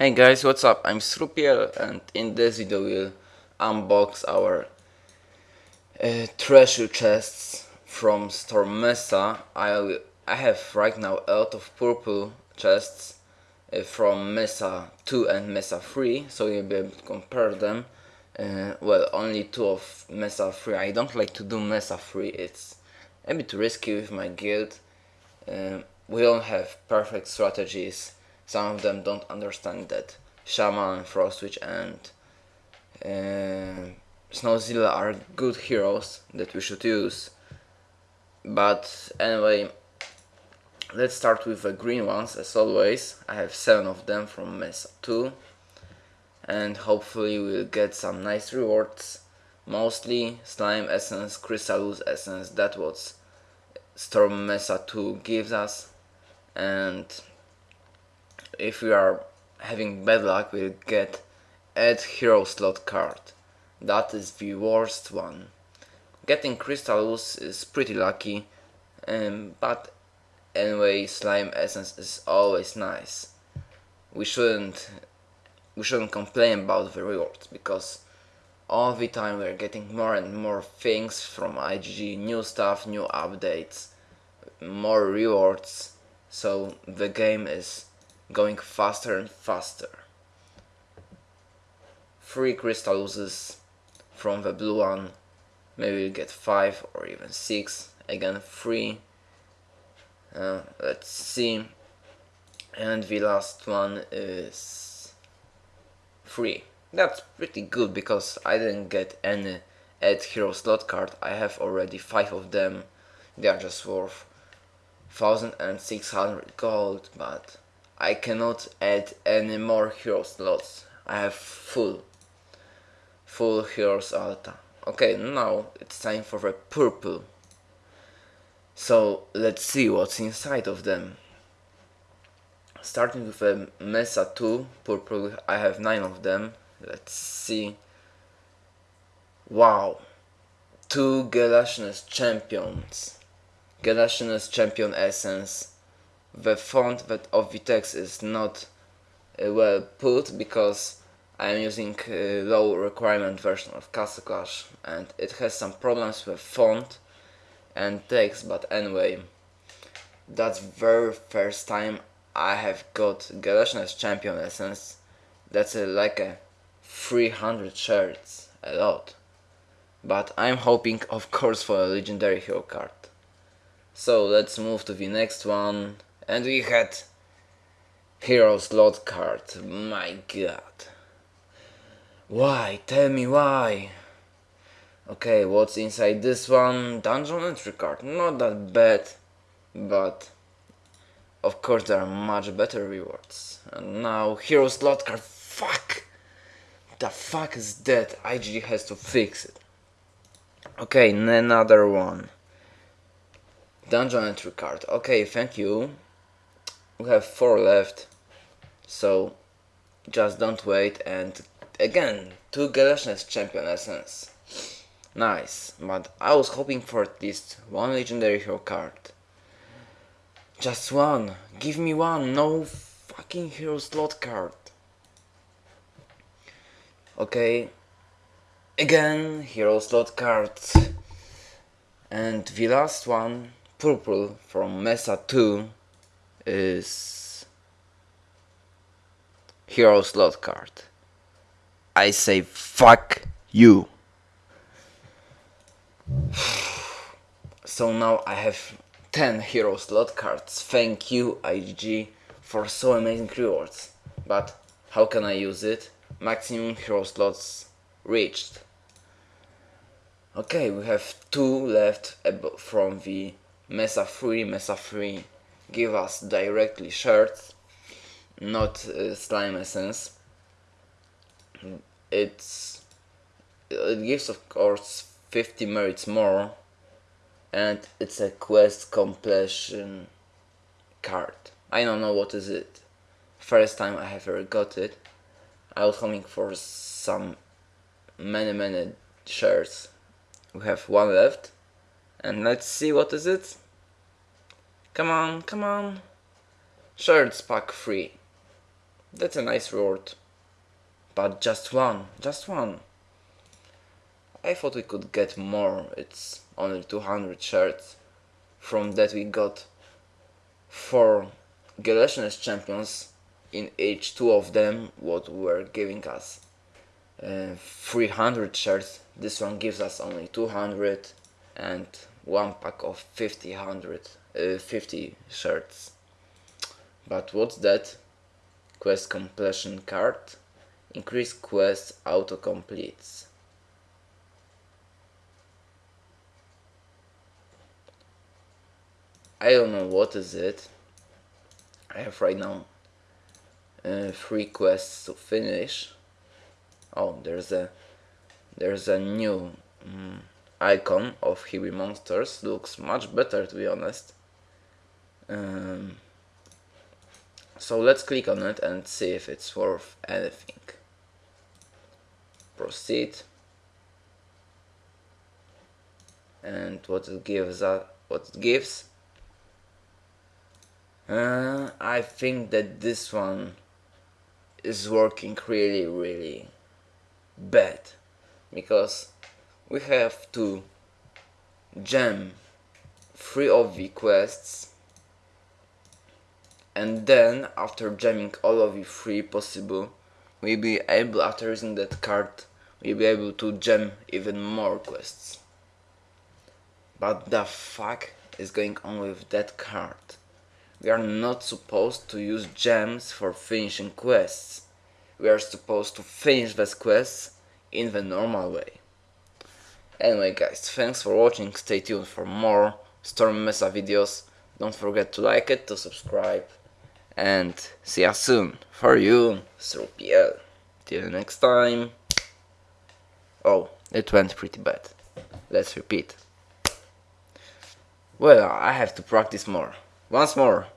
Hey guys, what's up? I'm Srupiel and in this video we'll unbox our uh, treasure chests from Storm Mesa. I, I have right now a lot of purple chests uh, from Mesa 2 and Mesa 3, so you'll be able to compare them. Uh, well, only two of Mesa 3. I don't like to do Mesa 3, it's a bit risky with my guild. Uh, we don't have perfect strategies some of them don't understand that Shaman, Frostwitch and uh, Snowzilla are good heroes that we should use. But anyway, let's start with the green ones as always. I have 7 of them from Mesa 2 and hopefully we'll get some nice rewards. Mostly Slime Essence, Crystalus Essence, that what Storm Mesa 2 gives us and if we are having bad luck we'll get add hero slot card. That is the worst one. Getting crystals is pretty lucky, um, but anyway slime essence is always nice. We shouldn't we shouldn't complain about the rewards because all the time we're getting more and more things from IGG, new stuff, new updates, more rewards, so the game is going faster and faster. Three Crystaluses from the blue one, maybe we get five or even six, again three. Uh, let's see. And the last one is three. That's pretty good because I didn't get any add hero slot card. I have already five of them. They are just worth 1600 gold, but I cannot add any more hero slots. I have full, full heroes altar. Okay, now it's time for the purple. So let's see what's inside of them. Starting with a Mesa 2 purple, I have 9 of them. Let's see. Wow! Two Gelatinous Champions. Gelatinous Champion Essence the font that of the text is not uh, well put because I am using a low requirement version of Castle Clash and it has some problems with font and text but anyway that's very first time I have got Gelatinous Champion Essence. That's a, like a 300 shards a lot. But I'm hoping of course for a legendary hero card. So let's move to the next one and we had hero slot card. My god. Why? Tell me why. Okay, what's inside this one? Dungeon entry card. Not that bad, but of course there are much better rewards. And now hero slot card. Fuck! The fuck is that? IGG has to fix it. Okay, another one. Dungeon entry card. Okay, thank you we have four left so just don't wait and again two Gelatinous champion essence. Nice but I was hoping for at least one legendary hero card. Just one. Give me one. No fucking hero slot card. Okay. Again hero slot cards. And the last one purple from Mesa 2 is hero slot card. I say fuck you. so now I have 10 hero slot cards. Thank you IG for so amazing rewards. But how can I use it? Maximum hero slots reached. Okay, we have two left from the Mesa 3, Mesa 3 give us directly shards not uh, slime essence it's it gives of course 50 merits more and it's a quest completion card. I don't know what is it. First time I have ever got it. I was hoping for some many many shards. We have one left and let's see what is it Come on, come on. Shards pack free. That's a nice reward. But just one, just one. I thought we could get more, it's only 200 shards. From that we got 4 Gelatinous champions, in each two of them what were giving us uh, 300 shards, this one gives us only 200 and one pack of 50, 100, uh, 50 shards. But what's that? Quest completion card. Increase quest auto completes. I don't know what is it. I have right now uh, three quests to finish. Oh, there's a there's a new um, icon of Hiwi monsters. Looks much better to be honest. Um, so let's click on it and see if it's worth anything. Proceed. And what it gives us, what it gives. Uh, I think that this one is working really really bad because we have to gem three of the quests and then after gemming all of the three possible we'll be able after using that card we'll be able to gem even more quests. But the fuck is going on with that card? We are not supposed to use gems for finishing quests. We are supposed to finish these quests in the normal way anyway guys thanks for watching stay tuned for more storm mesa videos don't forget to like it to subscribe and see you soon. For you, Srupiel. Till next time. Oh, it went pretty bad. Let's repeat. Well, I have to practice more. Once more.